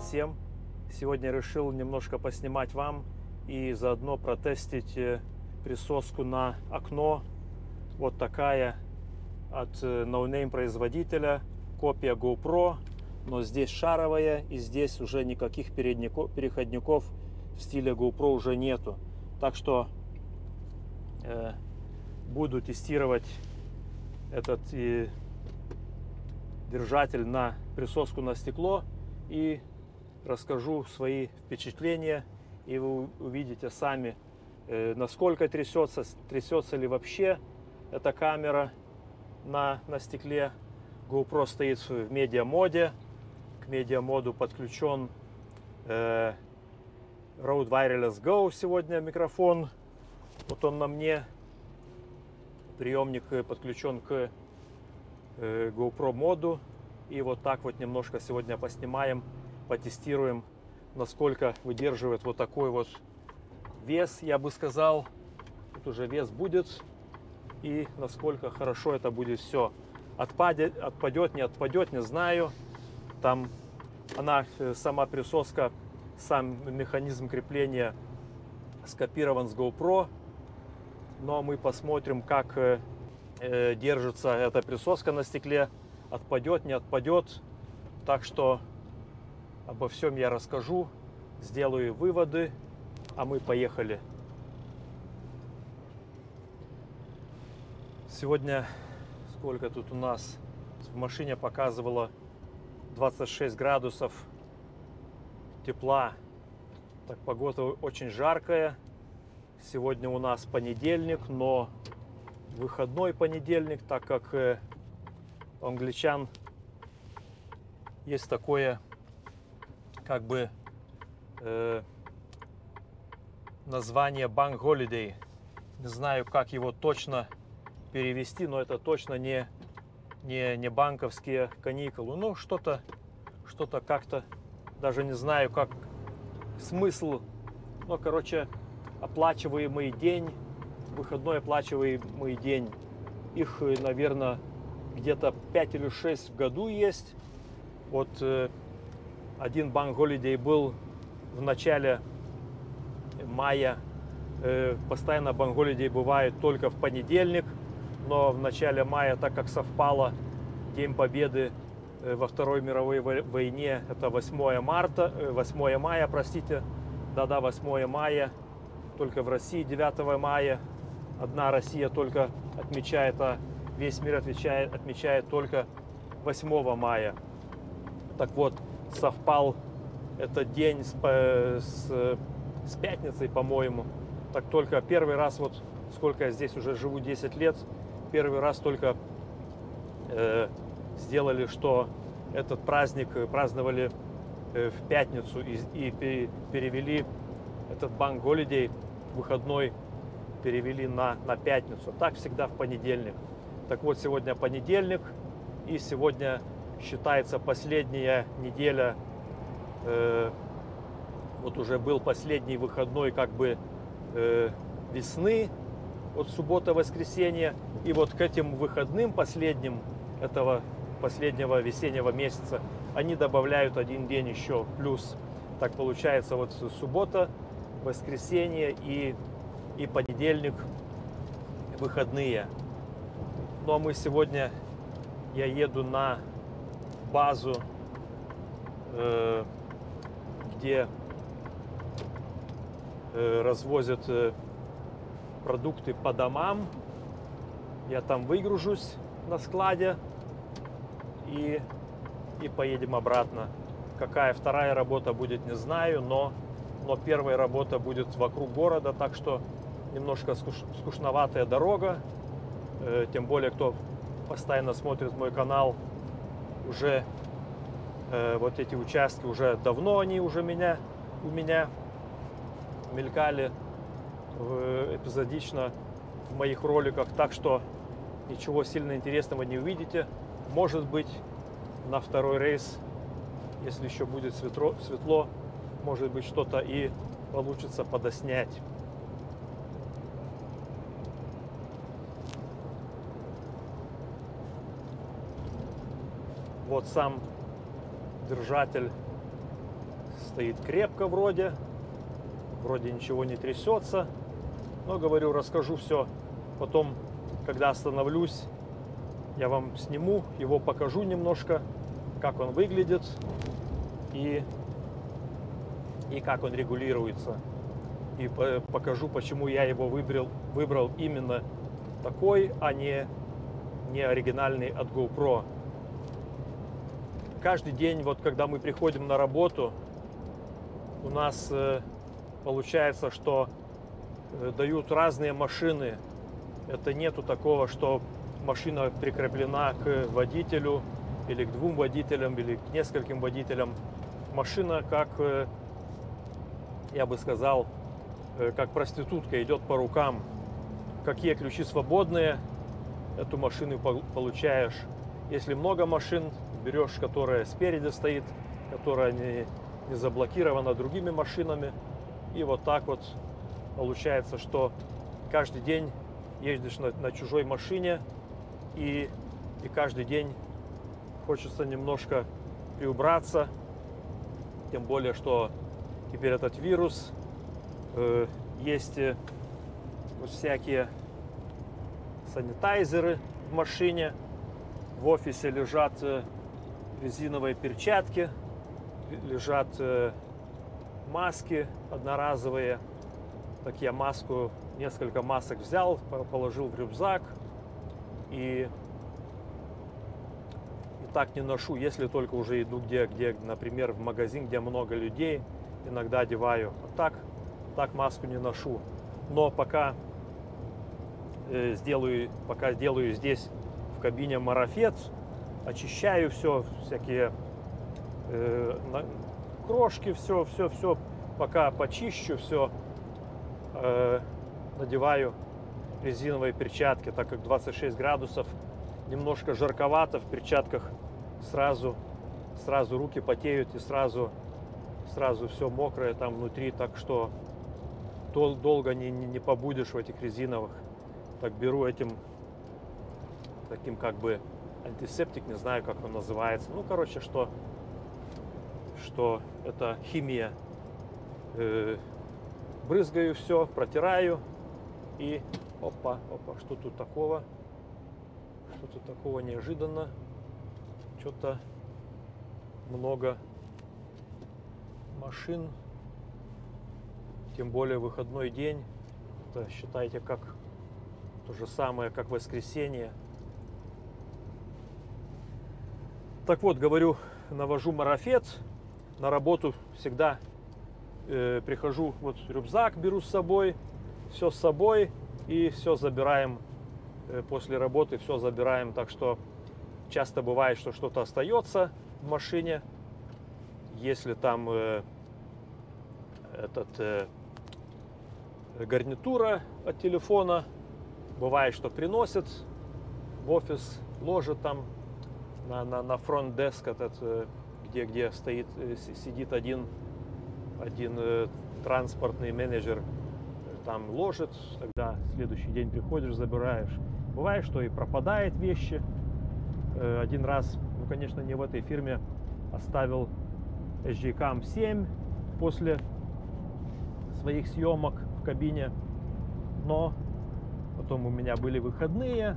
Привет всем! Сегодня решил немножко поснимать вам и заодно протестить э, присоску на окно. Вот такая от э, ноунейм производителя, копия GoPro, но здесь шаровая и здесь уже никаких переходников в стиле GoPro уже нету. Так что э, буду тестировать этот и держатель на присоску на стекло и расскажу свои впечатления и вы увидите сами э, насколько трясется трясется ли вообще эта камера на на стекле. GoPro стоит в медиа моде к медиа моду подключен э, Rode Wireless Go сегодня микрофон. Вот он на мне. Приемник э, подключен к э, GoPro моду. И вот так вот немножко сегодня поснимаем, потестируем, насколько выдерживает вот такой вот вес, я бы сказал. Тут уже вес будет. И насколько хорошо это будет все. Отпадет, отпадет, не отпадет, не знаю. Там она, э, сама присоска, сам механизм крепления скопирован с GoPro но мы посмотрим, как э, э, держится эта присоска на стекле, отпадет, не отпадет. Так что обо всем я расскажу, сделаю выводы, а мы поехали. Сегодня сколько тут у нас в машине показывало 26 градусов тепла. Так погода очень жаркая. Сегодня у нас понедельник, но выходной понедельник, так как э, у англичан есть такое как бы э, название Bank Holiday. Не знаю, как его точно перевести, но это точно не, не, не банковские каникулы. Ну, что-то что-то как-то, даже не знаю, как смысл. Ну, короче, оплачиваемый день, выходной оплачиваемый день. Их, э, наверное, где-то 5 или 6 в году есть. Вот э, один банк Holiday был в начале мая. Э, постоянно банк Holiday бывает только в понедельник, но в начале мая, так как совпало День Победы во Второй мировой войне, это 8 марта, 8 мая, простите, да-да, 8 мая, только в России 9 мая. Одна Россия только отмечает, а весь мир отмечает, отмечает только 8 мая. Так вот, совпал этот день с, с, с пятницей, по-моему. Так только первый раз, вот сколько я здесь уже живу, 10 лет, первый раз только э, сделали, что этот праздник праздновали э, в пятницу и, и перевели этот банк Holiday выходной перевели на, на пятницу. Так всегда в понедельник. Так вот, сегодня понедельник, и сегодня считается последняя неделя, э, вот уже был последний выходной как бы э, весны, вот суббота-воскресенье, и вот к этим выходным последним этого последнего весеннего месяца они добавляют один день еще плюс. Так получается вот суббота, воскресенье и, и понедельник выходные. Ну а мы сегодня, я еду на базу, э, где э, развозят э, продукты по домам. Я там выгружусь на складе и, и поедем обратно. Какая вторая работа будет, не знаю, но но первая работа будет вокруг города, так что немножко скуш, скучноватая дорога. Тем более, кто постоянно смотрит мой канал, уже э, вот эти участки уже давно они уже меня у меня мелькали в, эпизодично в моих роликах, так что ничего сильно интересного не увидите. Может быть, на второй рейс, если еще будет светло, светло может быть что-то и получится подоснять. Вот сам держатель стоит крепко вроде, вроде ничего не трясется. Но говорю, расскажу все потом, когда остановлюсь, я вам сниму, его покажу немножко, как он выглядит и, и как он регулируется. И покажу, почему я его выбрал, выбрал именно такой, а не, не оригинальный от GoPro. Каждый день, вот когда мы приходим на работу, у нас э, получается, что э, дают разные машины. Это нету такого, что машина прикреплена к водителю или к двум водителям, или к нескольким водителям. Машина, как, э, я бы сказал, э, как проститутка, идет по рукам. Какие ключи свободные, эту машину получаешь. Если много машин, берешь, которая спереди стоит, которая не, не заблокирована другими машинами. И вот так вот получается, что каждый день ездишь на, на чужой машине, и, и каждый день хочется немножко приубраться, тем более, что теперь этот вирус, э, есть э, вот всякие санитайзеры в машине, в офисе лежат э, резиновые перчатки, лежат э, маски одноразовые. Так я маску, несколько масок взял, положил в рюкзак, и, и так не ношу, если только уже иду где, где, например, в магазин, где много людей, иногда одеваю. А так, так маску не ношу. Но пока э, сделаю, пока сделаю здесь кабине марафет, очищаю все, всякие э, крошки, все, все, все, пока почищу, все э, надеваю резиновые перчатки, так как 26 градусов, немножко жарковато в перчатках, сразу, сразу руки потеют и сразу, сразу все мокрое там внутри, так что дол долго не, не, не побудешь в этих резиновых. Так беру этим, таким как бы антисептик, не знаю, как он называется. Ну, короче, что, что это химия. Э, брызгаю все, протираю и Опа, опа, что тут такого? Что тут такого неожиданно? Что-то много машин. Тем более выходной день. Это считайте как то же самое, как воскресенье. Так вот, говорю, навожу марафет. На работу всегда э, прихожу, вот рюкзак беру с собой, все с собой и все забираем э, после работы, все забираем. Так что часто бывает, что что-то остается в машине. Если там э, этот э, гарнитура от телефона, бывает, что приносят в офис, ложат там на, на, на фронт-деск этот, э, где, где стоит, э, сидит один, один э, транспортный менеджер там ложит, тогда следующий день приходишь, забираешь. Бывает, что и пропадает вещи. Один раз, ну, конечно, не в этой фирме, оставил SG-Cam 7 после своих съемок в кабине, но потом у меня были выходные,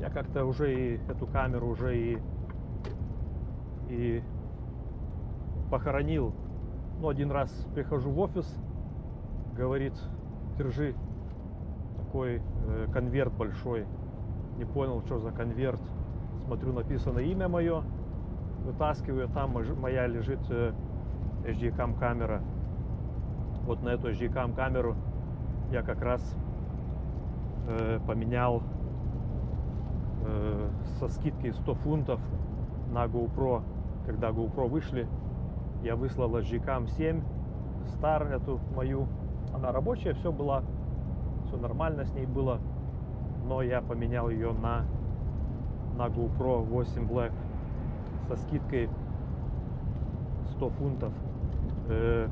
я как-то уже и эту камеру уже и, и похоронил. Ну, один раз прихожу в офис, говорит держи такой э, конверт большой. Не понял, что за конверт. Смотрю, написано имя мое. Вытаскиваю, там моя лежит э, HD-cam камера. Вот на эту HD-cam камеру я как раз э, поменял э, со скидкой 100 фунтов на GoPro. Когда GoPro вышли, я выслал HD-cam 7 Star, эту мою она рабочая, все было, все нормально с ней было. Но я поменял ее на, на GoPro 8 Black со скидкой 100 фунтов. Э,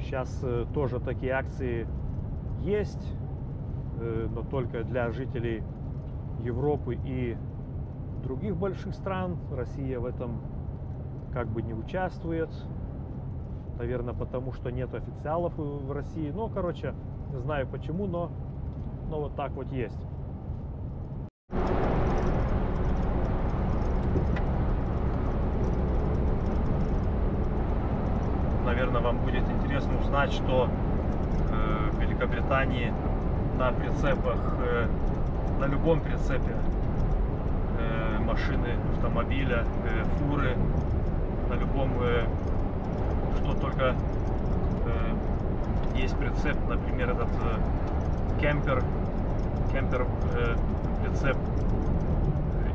сейчас э, тоже такие акции есть, э, но только для жителей Европы и других больших стран. Россия в этом как бы не участвует. Наверное, потому что нет официалов в России. Ну, короче, не знаю почему, но, но вот так вот есть. Наверное, вам будет интересно узнать, что э, в Великобритании на прицепах, э, на любом прицепе э, машины, автомобиля, э, фуры, на любом, э, что только есть прицеп, например, этот кемпер, кемпер прицеп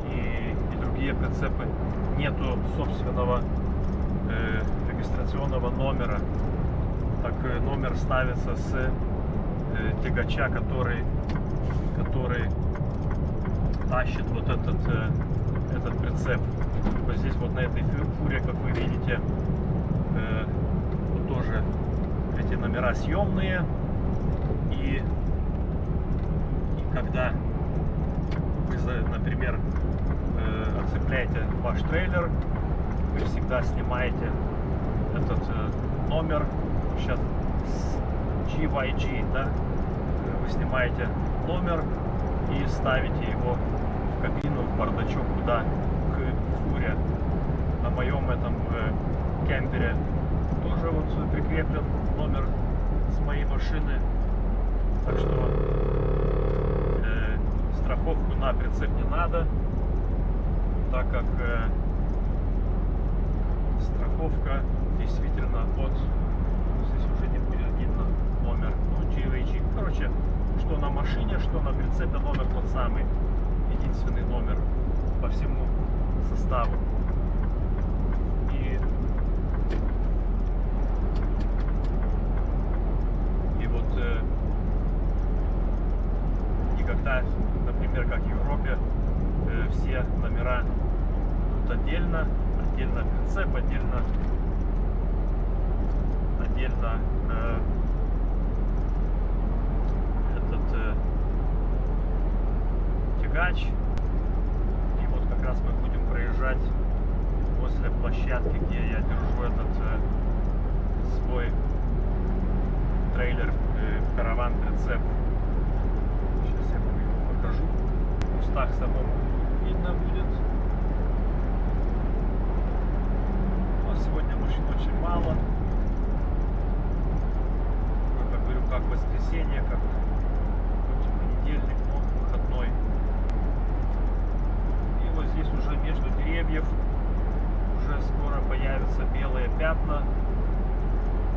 и, и другие прицепы, нету собственного регистрационного номера. Так номер ставится с тягача, который, который тащит вот этот, э, этот прицеп. Вот здесь вот на этой фуре, как вы видите, э, вот тоже эти номера съемные. И, и когда вы, например, э, отцепляете ваш трейлер, вы всегда снимаете этот номер сейчас GYG, да, вы снимаете номер и ставите его кабину, в бардачок, куда к фуре. На моем этом э, кемпере тоже вот прикреплен номер с моей машины. Так что э, страховку на прицеп не надо, так как э, страховка действительно от здесь уже не будет видно номер ну, GVG. Короче, что на машине, что на прицепе номер тот самый. Единственный номер по всему составу. И, и вот э, никогда, например, как в Европе, э, все номера тут отдельно, отдельно прицеп, отдельно отдельно э, этот э, тягач. И вот как раз мы будем проезжать после площадки, где я держу этот э, свой трейлер, э, караван прицеп. Сейчас я вам его покажу. В кустах самому видно будет. Но сегодня машин очень мало. Как говорю, как воскресенье, как понедельник, но выходной. И вот здесь уже между деревьев уже появятся белые пятна.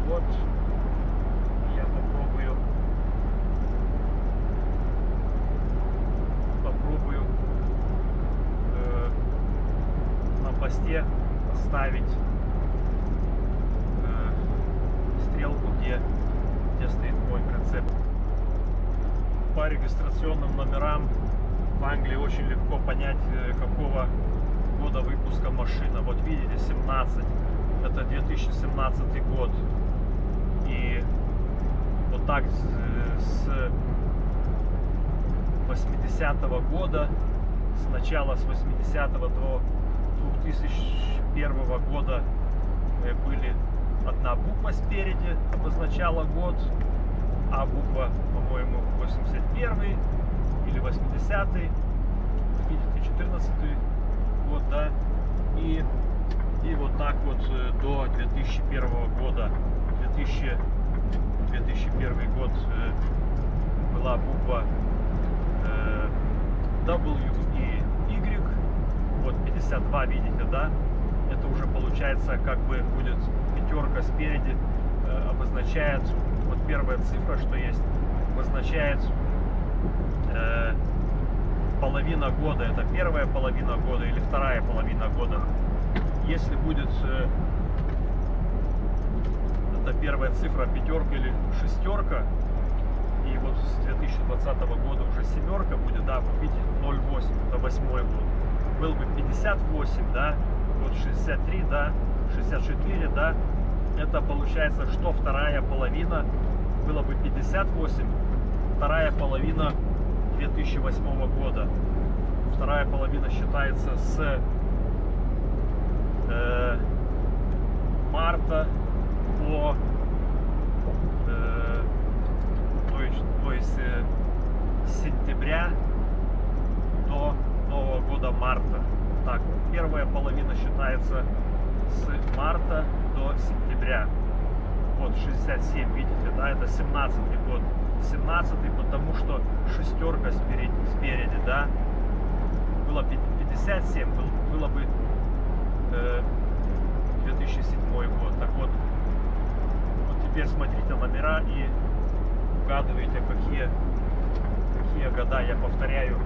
Вот я попробую попробую э, на посте ставить э, стрелку, где, где стоит мой прицеп. По регистрационным номерам в Англии очень легко понять, э, какого года выпуска машина. Вот видите, 17. Это 2017 год. И вот так с 80-го года, с начала с 80 до 2001 года э, были одна буква спереди, обозначала год, а буква, по-моему, 81 или 80 видите, 14 год, да, и, и вот так вот э, до 2001 года, 2000, 2001 год э, была буква э, W и Y, вот 52, видите, да, это уже получается как бы будет пятерка спереди, э, обозначает, вот первая цифра, что есть, обозначает половина года, это первая половина года или вторая половина года. Если будет э, это первая цифра пятерка или шестерка, и вот с 2020 года уже семерка будет, да, вот видите, 0,8, это восьмой год. Был бы 58, да, вот 63, да, 64, да, это получается, что вторая половина было бы 58, вторая половина 2008 года. Вторая половина считается с э, марта по э, то есть, то есть э, сентября до Нового года марта. Так, первая половина считается с марта до сентября. Вот 67, видите, да, это 17 год. 17 потому что шестерка спереди, спереди да, было 57, был, было бы э, 2007 год. Так вот, вот теперь смотрите номера и угадываете, какие, какие года. Я повторяю,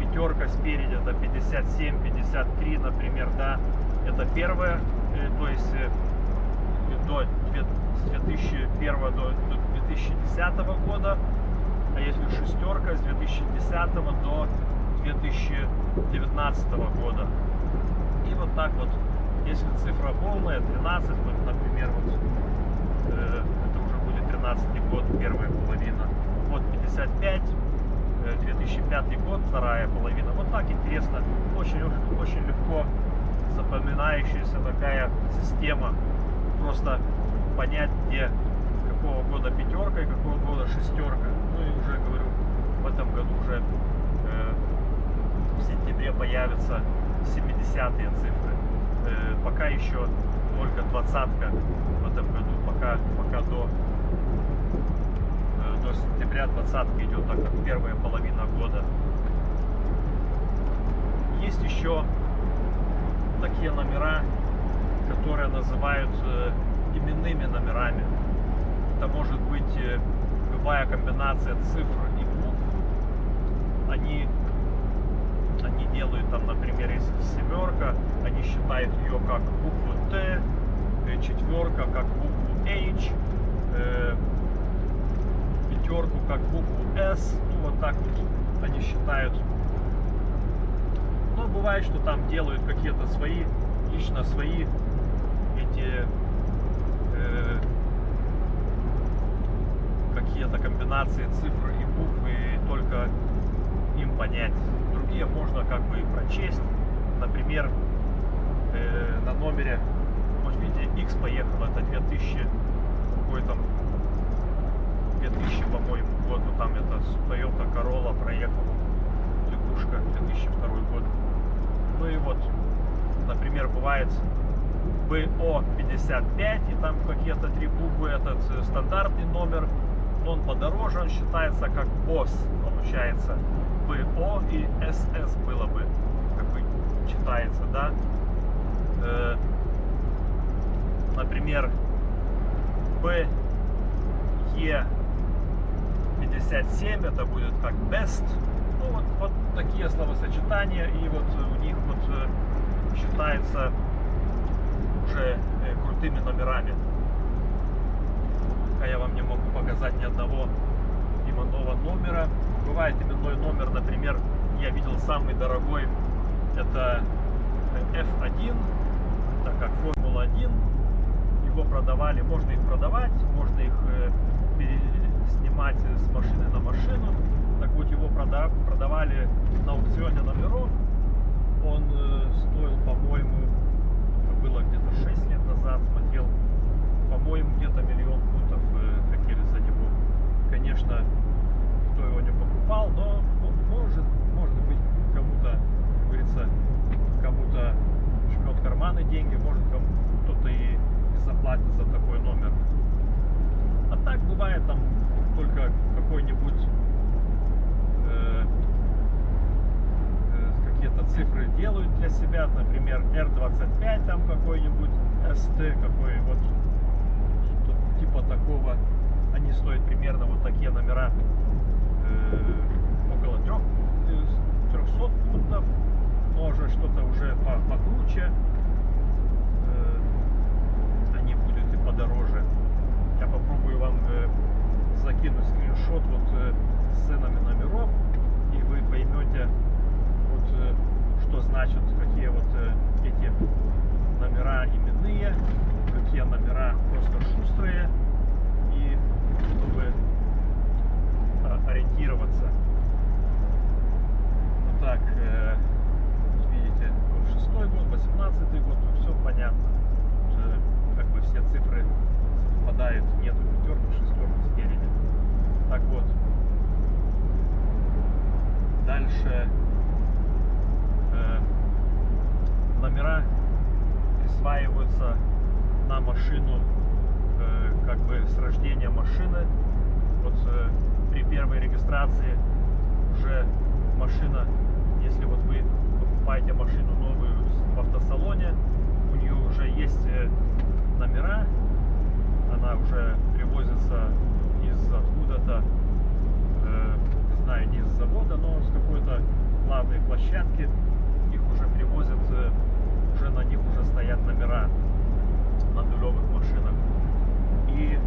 пятерка спереди это 57, 53, например, да. Это первое, э, то есть э, до, с 2001 до, до 2010 года, а если шестерка с 2010 до 2019 года. И вот так вот, если цифра полная, 13, вот, например, вот, э, это уже будет 13 год, первая половина. Вот 55, 2005 э, год, вторая половина. Вот так интересно, очень, очень легко запоминающаяся такая система. Просто понять, где какого года пятерка и какого года шестерка. Ну и уже говорю, в этом году уже э, в сентябре появятся 70-е цифры. Э, пока еще только двадцатка в этом году, пока, пока до, э, до сентября двадцатка идет, так как первая половина года. Есть еще такие номера, которые называют э, именными номерами. Это может быть э, любая комбинация цифр и букв. Они, они делают там, например, если семерка, они считают ее как букву Т, э, четверка как букву H, э, пятерку как букву S. Ну вот так вот они считают. Но бывает, что там делают какие-то свои, лично свои эти э, какие-то комбинации цифр и букв и только им понять. Другие можно как бы прочесть. Например, э, на номере, вот видите, X поехал, это 2000, какой там, 2000, по-моему, год, вот там это Toyota Corolla проехала, лягушка, 2002 год. Ну и вот, например, бывает БО-55, и там какие-то три буквы, этот э, стандартный номер, он подороже, он считается как БОС, получается. БО и СС было бы, как бы читается, да. Э, например, БЕ57 это будет как best. Ну вот, вот такие словосочетания, и вот у них вот э, считается уже э, крутыми номерами. Пока я вам не могу показать ни одного именного номера. Бывает именной номер, например, я видел самый дорогой, это F1, это как Формула-1. Его продавали, можно их продавать, можно их э, снимать с машины на машину. Так вот, его продавали на аукционе номеров. Он э, стоил, по-моему, было где-то 6 лет назад, смотрел, по-моему, где-то миллион фунтов э, хотели за него. Конечно, кто его не покупал, но может, может быть, кому-то, как говорится, кому-то жмет карманы деньги, может кто-то и заплатит за такой номер. А так бывает там только какой-нибудь э, какие-то цифры делают для себя, например, R25 там какой-нибудь, ST какой вот типа такого. Они стоят примерно вот такие номера э, около 3, 300 э, фунтов, уже что-то уже по, покруче. Э, они будут и подороже. Я попробую вам закинуть скриншот вот с ценами номеров, и вы поймете, вот, что значит, какие вот эти номера именные, какие номера просто шустрые, и чтобы ориентироваться. Вот так, э, видите, шестой год, 18 год, все понятно. Уже как бы все цифры совпадают. Нету пятерки, шестерки спереди. Так вот. Дальше э, номера присваиваются на машину как бы с рождения машины. Вот э, при первой регистрации уже машина, если вот вы покупаете машину новую в автосалоне, у нее уже есть э, номера, она уже привозится из откуда-то, э, не знаю, не из завода, но с какой-то главной площадки. Их уже привозят, э, уже на них уже стоят номера на нулевых машинах. И,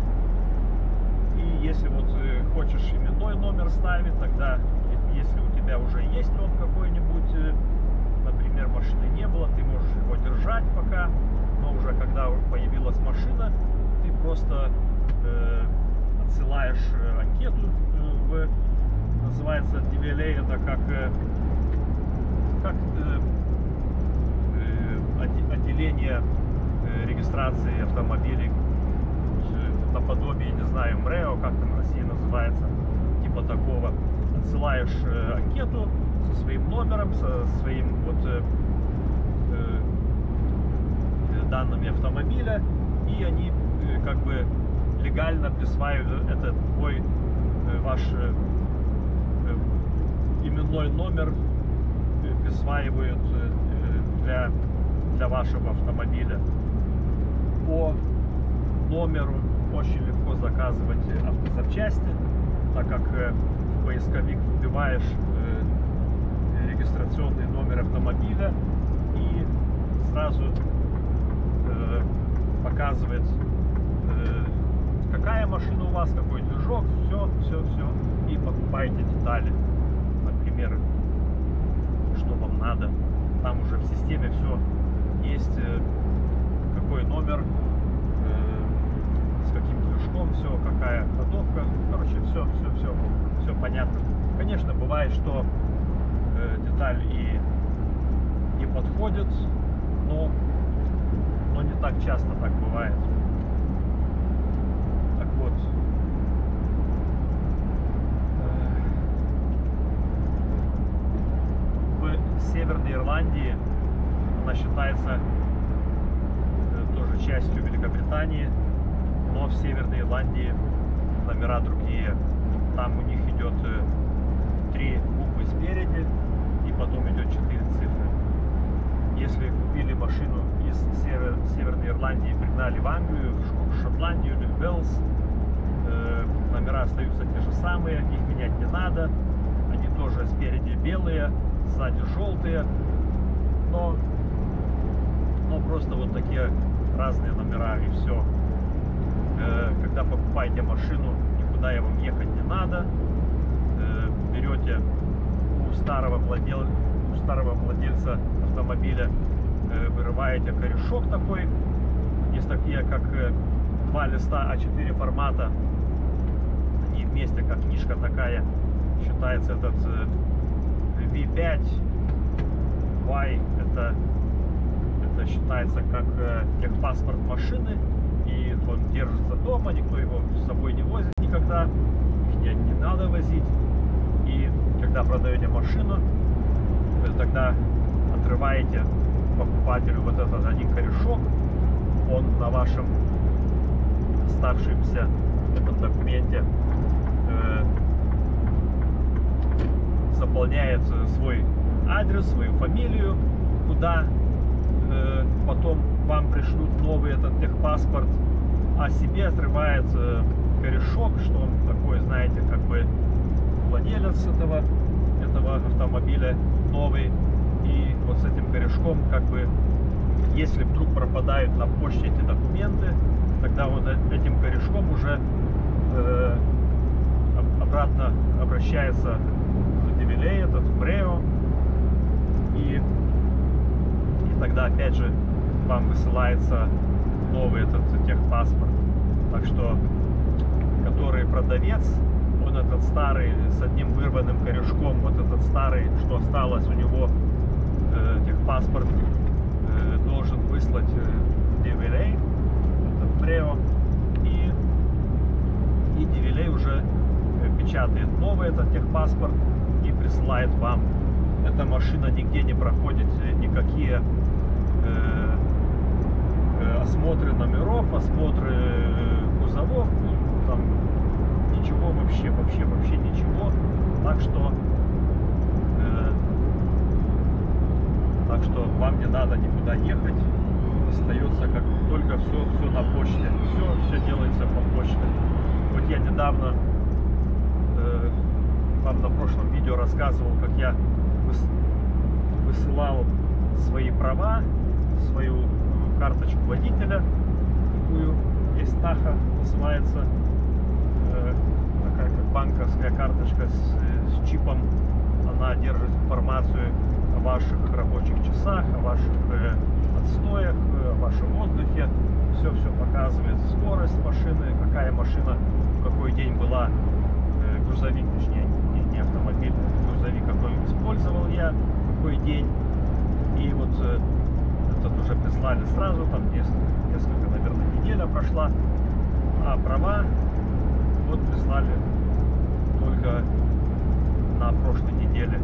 и если вот э, именной номер ставить, тогда если у тебя уже есть он какой-нибудь, э, например, машины не было, ты можешь его держать пока, но уже когда появилась машина, ты просто э, отсылаешь э, анкету э, в, называется DVLA, это как, как э, отде- отделение регистрации автомобилей наподобие, не знаю, МРЭО, как там в России называется, типа такого. Отсылаешь э, анкету со своим номером, со своим вот э, э, данными автомобиля, и они как бы легально присваивают этот твой ваш именной номер присваивают для, для вашего автомобиля. По номеру очень легко заказывать автозапчасти, так как э, в поисковик вбиваешь э, регистрационный номер автомобиля и сразу э, показывает э, какая машина у вас, какой движок, все, все, все, и покупаете детали, например, что вам надо. Там уже в системе все есть, э, какой номер, э, с каким движком, все, какая ходовка, короче, все, все, все, все понятно. Конечно, бывает, что э, деталь и не подходит, но, но не так часто так бывает. Так вот. э, В Северной Ирландии она считается э, тоже частью Великобритании, но в Северной Ирландии номера другие. Там у них идет э, три буквы спереди и потом идет четыре цифры. Если купили машину из Север- Северной Ирландии и пригнали в Англию, в Шотландию или в Уэльс, э, номера остаются те же самые, их менять не надо. Они тоже спереди белые, сзади желтые, но, но просто вот такие разные номера и все. Когда покупаете машину, никуда я вам ехать не надо. Э, Берете у старого, владел... у старого владельца автомобиля, э, вырываете корешок такой. Есть такие, как э, два листа А4 формата. Они вместе, как книжка такая. Считается этот э, V5 Y. Это, это считается как э, техпаспорт машины. Он держится дома, никто его с собой не возит никогда. Их не, не надо возить. И когда продаете машину, тогда отрываете покупателю вот этот один корешок, он на вашем оставшемся этом документе э, заполняет свой адрес, свою фамилию, куда э, потом вам пришлют новый этот техпаспорт, а себе отрывает э, корешок, что он такой, знаете, как бы владелец этого, этого автомобиля новый. И вот с этим корешком, как бы, если вдруг пропадают на почте эти документы, тогда вот э- этим корешком уже э, об- обратно обращается в Девилей, этот в Брео. И, и тогда опять же вам высылается новый этот техпаспорт. Так что, который продавец, он этот старый с одним вырванным корешком, вот этот старый, что осталось у него э, техпаспорт, э, должен выслать э, DVLA, это в Прео, и И Дивилей уже э, печатает новый этот техпаспорт и присылает вам. Эта машина нигде не проходит э, никакие э, осмотры номеров, осмотры э, кузовов, ну, там ничего вообще, вообще, вообще ничего. Так что э, так что вам не надо никуда ехать. Остается как только все, все на почте. Все, все делается по почте. Вот я недавно э, вам на прошлом видео рассказывал, как я выс- высылал свои права, свою карточку водителя, такую есть Таха называется, э, такая как банковская карточка с, с чипом. Она держит информацию о ваших рабочих часах, о ваших э, отстоях, э, о вашем отдыхе. Все-все показывает скорость машины, какая машина в какой день была, э, грузовик, точнее, не, не автомобиль, грузовик какой использовал я, какой день. И вот э, этот уже прислали сразу, там несколько, наверное, неделя прошла. А права вот прислали только на прошлой неделе.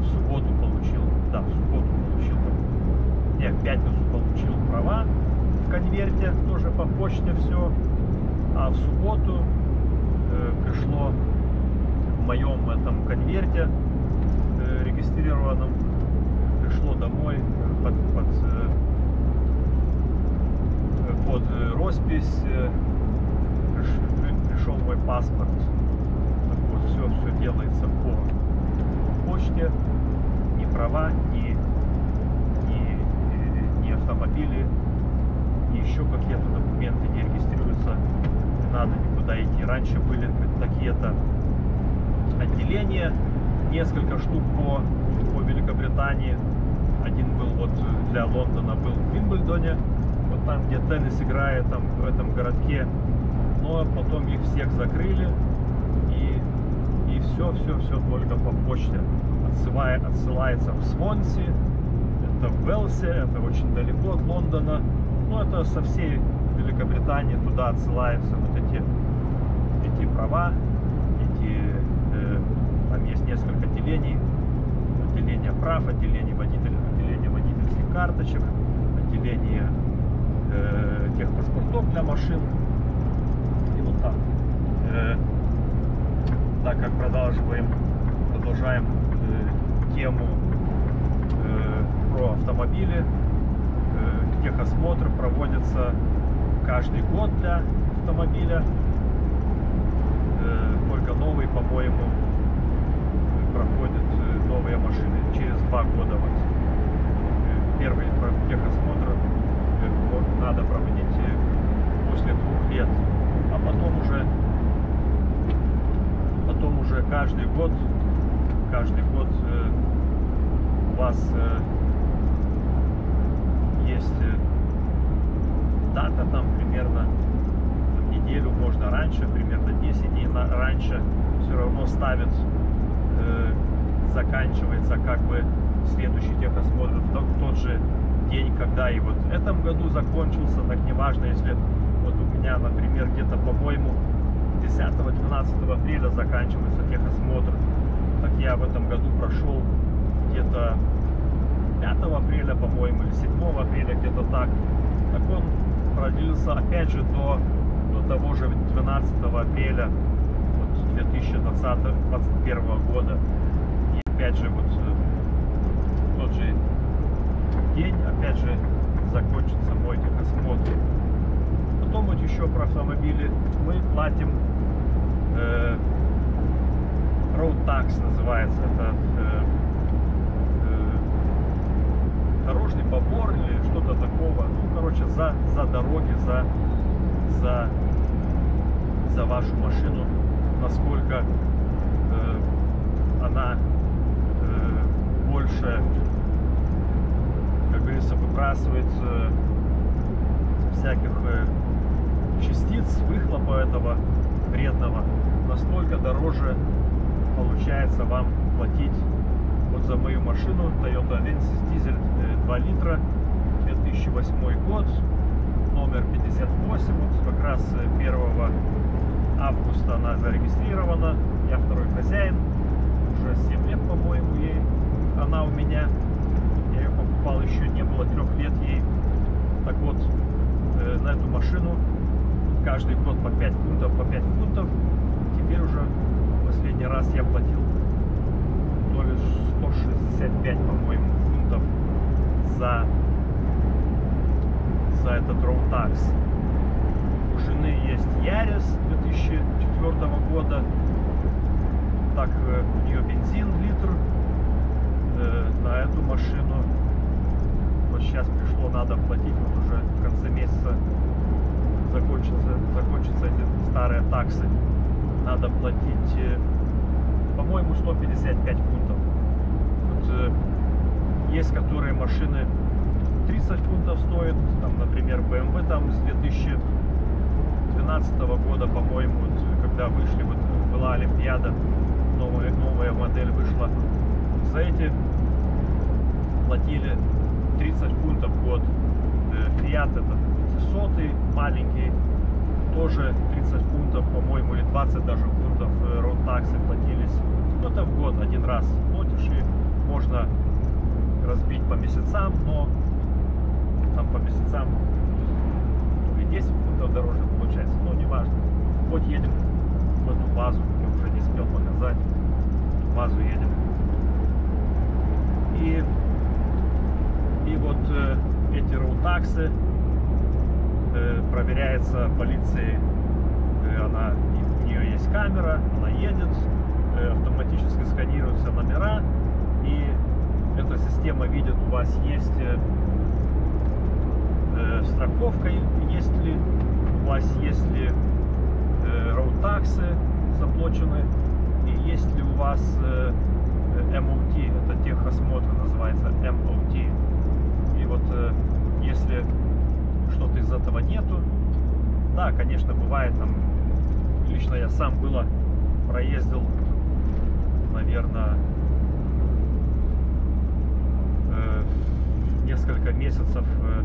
В субботу получил, да, в субботу получил. Не, в пятницу получил права в конверте, тоже по почте все. А в субботу э, пришло в моем этом конверте э, регистрированном, пришло домой под, под, э, под э, роспись, э, приш- при- пришел мой паспорт. Так вот, все, все делается по, по почте, ни права, ни, ни, ни автомобили, ни еще какие-то документы не регистрируются. Не надо никуда идти. Раньше были такие-то отделения, несколько штук по, по Великобритании. Один вот для Лондона был в Вимблдоне, вот там, где теннис играет, там в этом городке. Но потом их всех закрыли и, и все, все, все только по почте. Отсылая, отсылается в Свонси, это в Велсе, это очень далеко от Лондона. Ну, это со всей Великобритании туда отсылаются вот эти, эти права, эти, э, там есть несколько отделений, отделение прав, отделение водителей, карточек, отделение э, техпаспортов для машин. И вот так. Э, так как продолжаем, продолжаем э, тему э, про автомобили, э, техосмотр проводится каждый год для автомобиля. Э, только новый, по-моему, проходят э, новые машины через два года. Вот. Э, Первый про- техосмотр э, вот надо проводить э, после двух лет, а потом уже потом уже каждый год каждый год э, у вас э, есть дата там примерно неделю можно раньше, примерно 10 дней раньше все равно ставят, заканчивается как бы следующий техосмотр. В тот же день, когда и вот в этом году закончился, так неважно, если вот у меня, например, где-то, по-моему, 10-12 апреля заканчивается техосмотр, так я в этом году прошел где-то 5 апреля, по-моему, или 7 апреля, где-то так. Так он продлился опять же до, до того же 12 апреля вот, 2021 года. И опять же вот э, в тот же день, опять же, закончится мой техосмотр. Потом вот еще про автомобили мы платим э, road tax называется. Это э, э, дорожный побор или что-то такого. Ну, короче, за, за дороги, за, за, за вашу машину, насколько э, она э, больше, говорится, выбрасывает э, всяких э, частиц, выхлопа этого вредного, настолько дороже получается вам платить вот за мою машину Toyota Avensis дизель э, 2 литра 2008 год номер 58 вот как раз э, 1 августа она зарегистрирована. Я второй хозяин. Уже 7 лет, по-моему, ей. Она у меня. Покупал еще не было трех лет ей. Так вот, э, на эту машину каждый год по 5 фунтов, по 5 фунтов. Теперь уже последний раз я платил то ли 165, по-моему, фунтов за, за этот road. У жены есть Ярис 2004 года. Так, э, у нее бензин литр. Э, на эту машину сейчас пришло, надо платить вот уже в конце месяца закончатся, закончатся эти старые таксы. Надо платить, э, по-моему, 155 фунтов. Вот, э, есть которые машины 30 фунтов стоят, там, например, BMW там с 2012 года, по-моему, вот, когда вышли, вот была Олимпиада, новая, новая модель вышла. За эти платили 30 фунтов в год. Э, Fiat это сотый маленький, тоже 30 фунтов, по-моему, или 20 даже фунтов роуд таксы платились. Ну, это в год один раз платишь, и можно разбить по месяцам, но там по месяцам то ли 10 фунтов дороже получается, но не важно. Вот едем в эту базу, я уже не успел показать, в базу едем. И вот эти роутаксы э, проверяется полицией, э, она, у нее есть камера, она едет, э, автоматически сканируются номера, и эта система видит, у вас есть страховка, есть ли, у вас есть ли роутаксы заплачены, и есть ли у вас MOT, это техосмотр называется MOT. Вот э, если что-то из этого нету, да, конечно, бывает там, лично я сам было проездил, наверное, э, несколько месяцев э,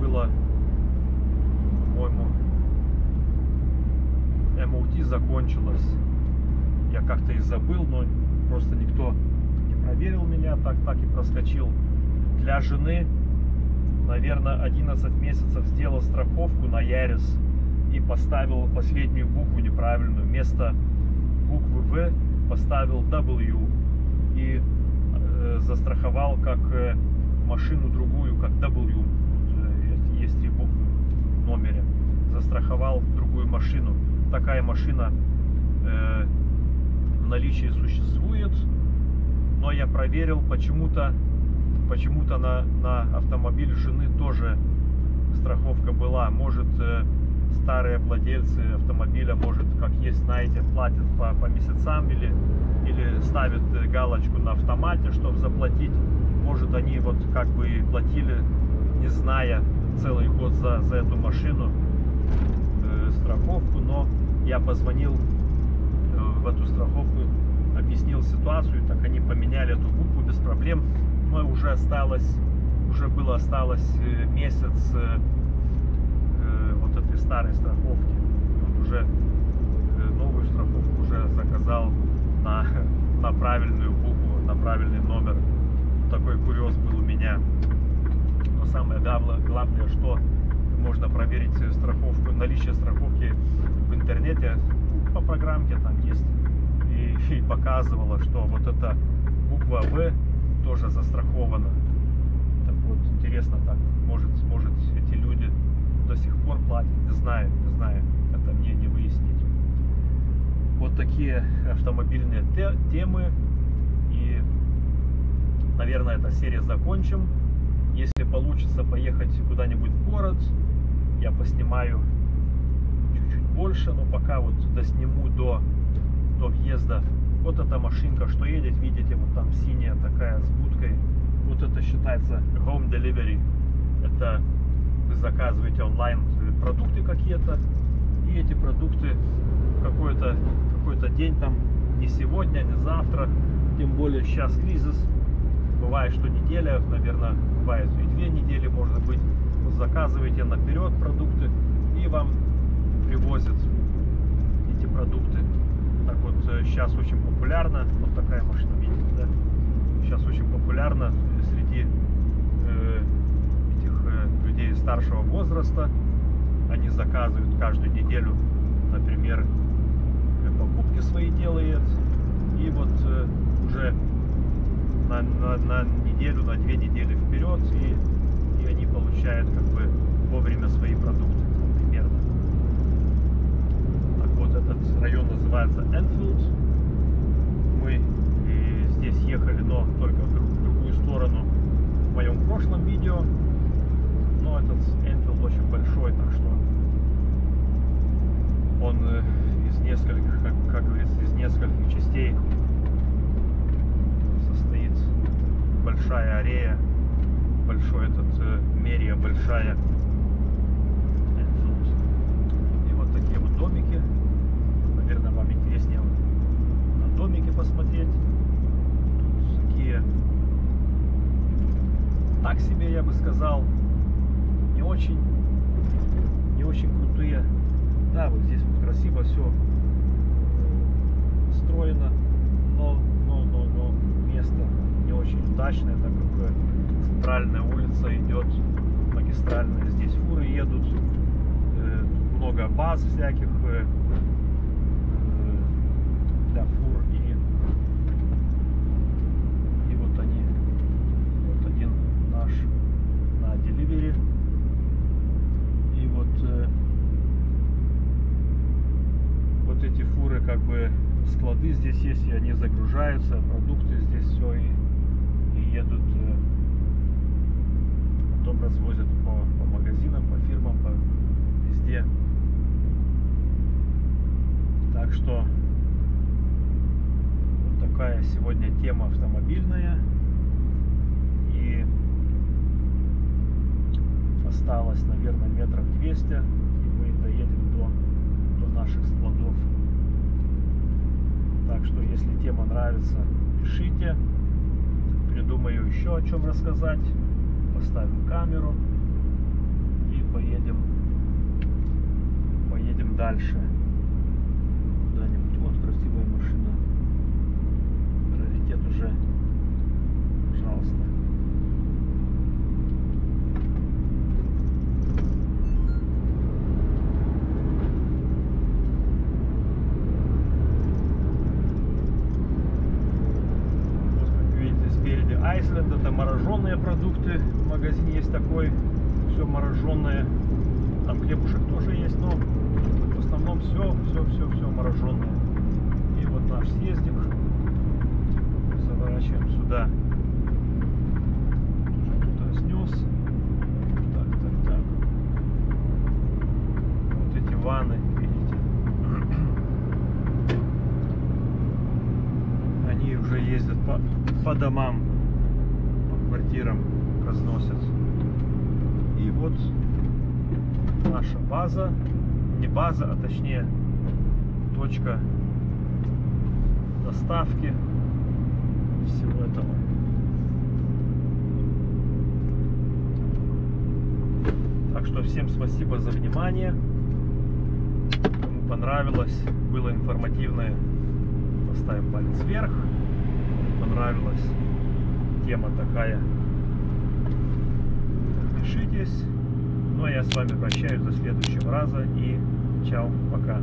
было, по-моему, MOT закончилось. Я как-то и забыл, но просто никто не проверил меня, так, так и проскочил. Для жены, наверное, 11 месяцев сделал страховку на Ярис и поставил последнюю букву неправильную. Вместо буквы В поставил W и э, застраховал как э, машину другую, как W. Вот, э, есть три буквы в номере. Застраховал другую машину. Такая машина э, в наличии существует, но я проверил, почему-то почему-то на, на автомобиль жены тоже страховка была. Может, э, старые владельцы автомобиля, может, как есть, знаете, платят по, по месяцам или, или ставят э, галочку на автомате, чтобы заплатить. Может, они вот как бы платили, не зная целый год за, за эту машину э, страховку, но я позвонил э, в эту страховку, объяснил ситуацию, так они поменяли эту букву без проблем. Но уже осталось, уже было осталось э, месяц э, э, вот этой старой страховки. И вот уже новую страховку уже заказал на, на правильную букву, на правильный номер. Такой курьез был у меня. Но самое главное, что можно проверить страховку, наличие страховки в интернете по программке там есть и, и показывала, что вот эта буква В тоже застрахована. Так вот, интересно так, может, может эти люди до сих пор платят, не знаю, не знаю, это мне не выяснить. Вот такие автомобильные те- темы и, наверное, эта серия закончим. Если получится поехать куда-нибудь в город, я поснимаю чуть-чуть больше, но пока вот досниму до, до въезда. Вот эта машинка, что едет, видите, вот там синяя такая с будкой. Вот это считается home delivery. Это вы заказываете онлайн продукты какие-то, и эти продукты какой-то какой-то день там, не сегодня, не завтра, тем более сейчас кризис, бывает, что неделя, наверное, бывает и две недели, может быть, заказываете наперед продукты и вам привозят эти продукты. Вот, сейчас очень популярно, вот такая машина, видите, да? Сейчас очень популярно среди э, этих э, людей старшего возраста. Они заказывают каждую неделю, например, э, покупки свои делают. И вот э, уже на, на, на неделю, на две недели вперед, и, и они получают как бы вовремя свои продукты примерно. Так вот, этот район называется Энфилд. Мы и здесь ехали, но только в, друг- в другую сторону в моем прошлом видео. Но этот Энфилд очень большой, так что он э, из нескольких, как, как говорится, из нескольких частей состоит большая арея, большой этот э, мерия большая. И вот такие вот домики. Наверное, вам интереснее на домики посмотреть. Тут такие так себе, я бы сказал, не очень, не очень крутые. Да, вот здесь вот красиво все строено, но, но, но, но место не очень удачное, так как э, центральная улица идет магистральная, здесь фуры едут, э, много баз всяких э, э, для фур и и вот они вот один наш на деливере. И вот вот эти фуры как бы склады здесь есть и они загружаются продукты здесь все и, и едут развозят по, по магазинам по фирмам по везде. Так что вот такая сегодня тема автомобильная. И осталось наверное метров 200 и мы доедем до, до наших складов. Так что если тема нравится пишите. Придумаю еще о чем рассказать поставим камеру и поедем поедем дальше куда-нибудь вот красивая машина раритет уже пожалуйста Вот как видите спереди Айсленд, это мороженые продукты. В магазине есть такой, все мороженое. Там хлебушек тоже есть, но в основном все, все, все, все мороженое. И вот наш съездик. Заворачиваем сюда. Уже кто-то снес. Так, так, так. Вот эти ванны, видите. Они уже ездят по, по домам, квартирам разносят. И вот наша база, не база, а точнее точка доставки всего этого. Так что всем спасибо за внимание. Кому понравилось, было информативное, поставим палец вверх. Понравилась тема такая, подпишитесь. Ну а я с вами прощаюсь до следующего раза и чао, пока.